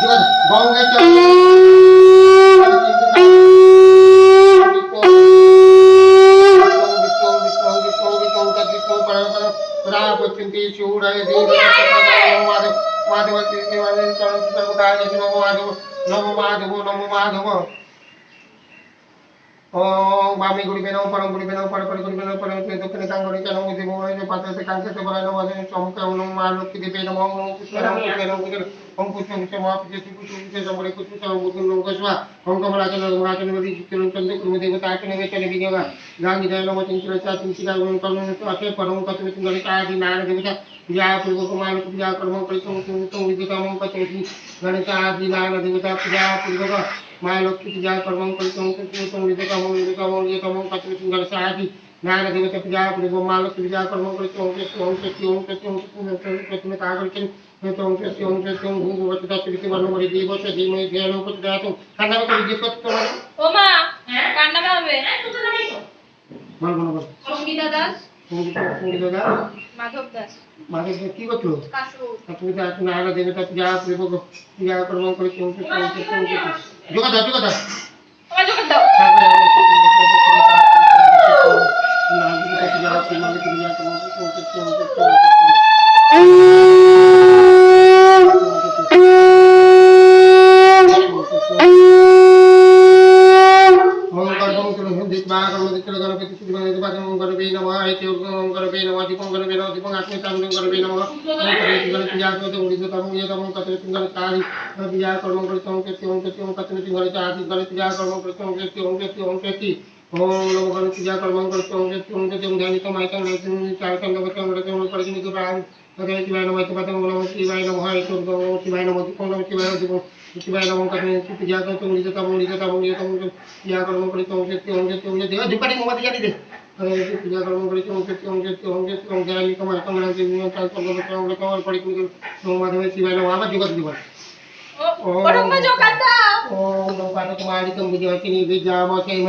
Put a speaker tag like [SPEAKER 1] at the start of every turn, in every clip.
[SPEAKER 1] juga bau kecap नमो माधव नमो माधव ओम वामी गुड़ी बेनो परम गुड़ी बेनो पर पर गुड़ी बेनो परम गुड़ी दुखने कांग गुड़ी कांग गुड़ी मोहन जो पात्र से कांग से बरानो वाले चौम के उन मालो की दिपे नमो ओम कुछ नमो कुछ बेनो कुछ ओम कुछ ओम से माफ़ जैसे कुछ ओम से जमरे कुछ कुछ ओम कुछ लोग स्वा ओम कमला के लोग मरा के नदी चित्त लोग चंद कुरु देव ताक ने वे चले बिनेगा गांगी जय नमो चिंतन चा चिंतन का गुण कर्म तो आके परम कत में तुम का आदि नारायण देवता या पूर्व कुमार पूजा कर्म परिसम तुम तुम विद्या मम पचोति गणित आदि नारायण देवता पूजा पूर्व का তুম বিদ্যুতম কতবে গণেশ আদি নারায়ণ দেবতা পূজা পূর্বক মা লক্ষ্মী পূজা কর্ম করিতম তুম বিদ্যুতম বিদ্যুতম বিদ্যুতম কতবে তুঙ্গলি সাহায্য নারায়ণ দেবতা পূজা পূর্ব মা লক্ষ্মী পূজা কর্ম করিতম ওম শক্তি ওম শক্তি ওম শক্তি প্রথমে তা করেছেন ওম শক্তি ওম শক্তি ওম ভূ ভূ তত্ত্ব বর্ণ করে দিয়ে বসে দিয়ে মই ধ্যান উপর দাতো কান্না করে দিয়ে করতে পারো
[SPEAKER 2] ও মা হ্যাঁ? কার নামে হবে হ্যাঁ কোথায় নামাই তো
[SPEAKER 1] বল বল বল
[SPEAKER 2] সঙ্গীতা দাস
[SPEAKER 1] সঙ্গীত সঙ্গীত দাদা
[SPEAKER 2] মাধব দাস
[SPEAKER 1] মাঝে কি করছো
[SPEAKER 2] কাশু
[SPEAKER 1] তুমি তো এখন আগে দেবে তা পূজা পূর্বক পূজা কর্ম করে juga dah juga dah Nah, kita tinggal गणवे नमः ओम कतमिति गणित या कत ओडित तमं या तमं कतमिति गणित आदि विजय कर्म कृतम के त्यों के त्यों कतमिति गणित आदि गणित या कर्म कृतम के त्यों के त्यों के ती ओम नमो गणित या कर्म कृतम के त्यों के त्यों ध्यान तम आयतन नैतन चार तम नवतम रतम परिजन के प्राण भगवती वाय नमः तपतम नमः शिवाय नमः ईश्वर नमः शिवाय नमः ओम नमः शिवाय नमः శివాయ నమం కరణే స్థితి జాతం తొమ్మిది తమం నిజ తమం నిజ తమం క్రియాకర్మం కలి తమం శక్తి ఓం శక్తి ఓం శక్తి దుప్పటి మొమ్మ తీయాలి ఇది క్రియాకర్మం కలి తమం శక్తి ఓం శక్తి ఓం శక్తి ఓం జరాలి కమ కమ శక్తి ఓం కాల్ కమ కమ కమ పడి కమ నమో మాధవ శివాయ నమః ఆమ జగత్ దివా ఓం ఓం లోకాన కుమారి తంబుజవతి నివేద్యామ కేమ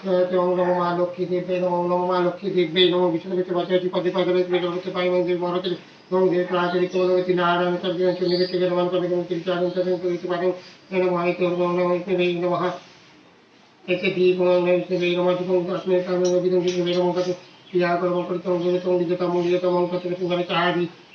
[SPEAKER 1] कुछ ने त्यों नमो मा लक्ष्मी देवे नमो नमो मा लक्ष्मी देवे नमो विष्णु के बचे पदे पदे रे के के पाई मंदिर मारो के नमो देव प्राचरी को लोग नारायण कर दिया चुनि के के नमन कर के तीन चार दिन के के पादे नमो आई तो नमो के नमः एक दीप नमो के नमो दीप अस्मे कर्म विदं के नमो के पूजा कर्म करतो विजत विजत मंदिर तो मंत्र के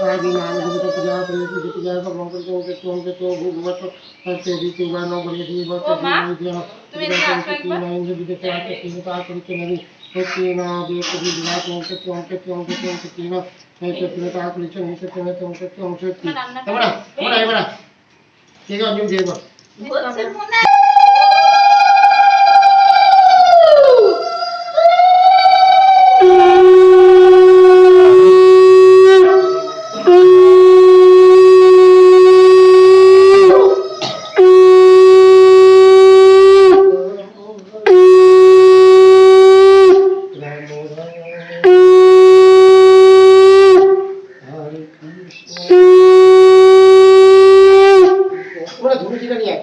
[SPEAKER 1] आदि नाम गुरु पूजा प्रेत पूजा भगवान को के तो के तो भगवत हर तेरी सेवा नौ बने दी बस जीवन दिया मेरे हाथ पे नाम जी के साथ तीन का कर के नहीं तो तीन आदि को भी दिला तो के तो के तो के तो के तीन है तो तीन का कर नहीं से तो तो के तो के तीन।
[SPEAKER 2] हमारा
[SPEAKER 1] हमारा हमारा ठीक है हम
[SPEAKER 2] देगा
[SPEAKER 1] बोलो धूल जी का नहीं है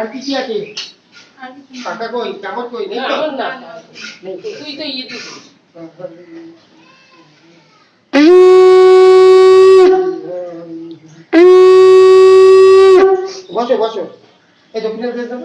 [SPEAKER 1] আর কি কি আছে?
[SPEAKER 2] কাকা
[SPEAKER 1] কই? চামচ কই? নেই তো?
[SPEAKER 3] না।
[SPEAKER 1] তুই
[SPEAKER 3] তো ইয়ে দিস
[SPEAKER 1] বসো বসো। এই দক্ষিণের বসো।